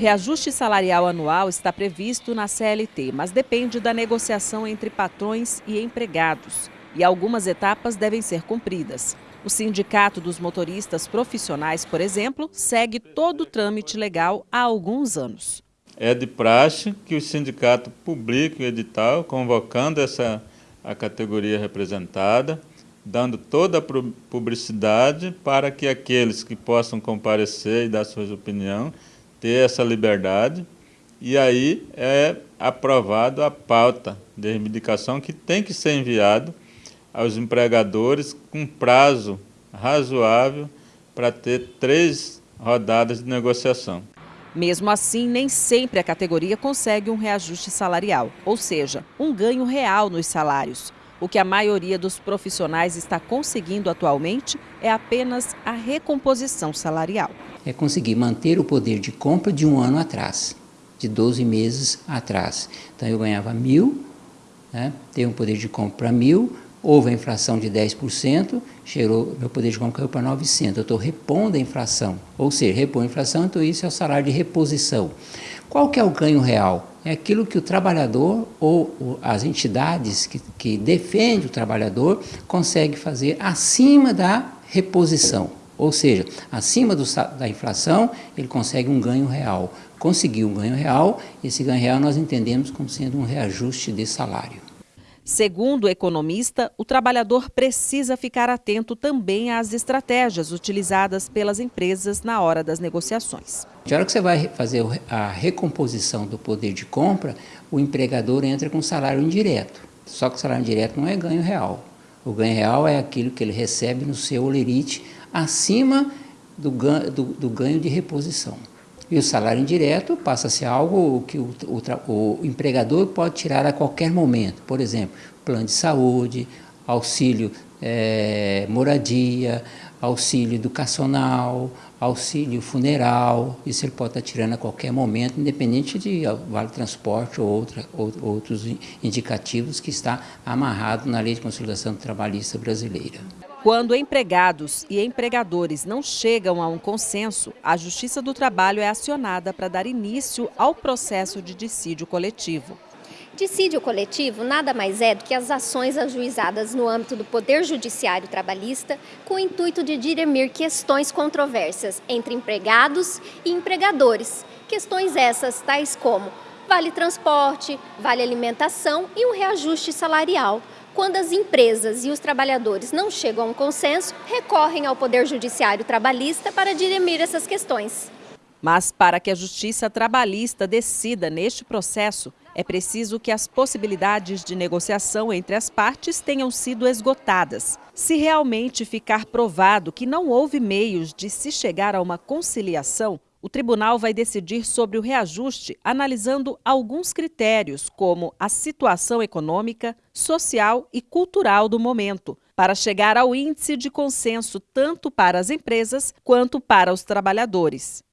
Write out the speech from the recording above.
reajuste salarial anual está previsto na CLT, mas depende da negociação entre patrões e empregados. E algumas etapas devem ser cumpridas. O Sindicato dos Motoristas Profissionais, por exemplo, segue todo o trâmite legal há alguns anos. É de praxe que o sindicato publique o edital convocando essa a categoria representada, dando toda a publicidade para que aqueles que possam comparecer e dar suas opiniões ter essa liberdade e aí é aprovado a pauta de reivindicação que tem que ser enviado aos empregadores com prazo razoável para ter três rodadas de negociação. Mesmo assim, nem sempre a categoria consegue um reajuste salarial, ou seja, um ganho real nos salários. O que a maioria dos profissionais está conseguindo atualmente é apenas a recomposição salarial. É conseguir manter o poder de compra de um ano atrás, de 12 meses atrás. Então eu ganhava mil, né, tenho um poder de compra mil, houve a inflação de 10%, chegou, meu poder de compra caiu para 900. Eu estou repondo a inflação, ou seja, repor a inflação, então isso é o salário de reposição. Qual que é o ganho real? É aquilo que o trabalhador ou as entidades que, que defendem o trabalhador consegue fazer acima da reposição. Ou seja, acima do, da inflação, ele consegue um ganho real. Conseguiu um ganho real, esse ganho real nós entendemos como sendo um reajuste de salário. Segundo o economista, o trabalhador precisa ficar atento também às estratégias utilizadas pelas empresas na hora das negociações. Na hora que você vai fazer a recomposição do poder de compra, o empregador entra com salário indireto. Só que o salário indireto não é ganho real. O ganho real é aquilo que ele recebe no seu olerite acima do ganho, do, do ganho de reposição. E o salário indireto passa a ser algo que o, o, o empregador pode tirar a qualquer momento. Por exemplo, plano de saúde, auxílio é, moradia, auxílio educacional, auxílio funeral, isso ele pode estar tirando a qualquer momento, independente de vale transporte ou, outra, ou outros indicativos que está amarrado na Lei de Consolidação Trabalhista Brasileira. Quando empregados e empregadores não chegam a um consenso, a Justiça do Trabalho é acionada para dar início ao processo de dissídio coletivo. Dissídio coletivo nada mais é do que as ações ajuizadas no âmbito do Poder Judiciário Trabalhista com o intuito de dirimir questões controversas entre empregados e empregadores. Questões essas tais como vale transporte, vale alimentação e um reajuste salarial. Quando as empresas e os trabalhadores não chegam a um consenso, recorrem ao Poder Judiciário Trabalhista para dirimir essas questões. Mas para que a Justiça Trabalhista decida neste processo, é preciso que as possibilidades de negociação entre as partes tenham sido esgotadas. Se realmente ficar provado que não houve meios de se chegar a uma conciliação, o tribunal vai decidir sobre o reajuste analisando alguns critérios, como a situação econômica, social e cultural do momento, para chegar ao índice de consenso tanto para as empresas quanto para os trabalhadores.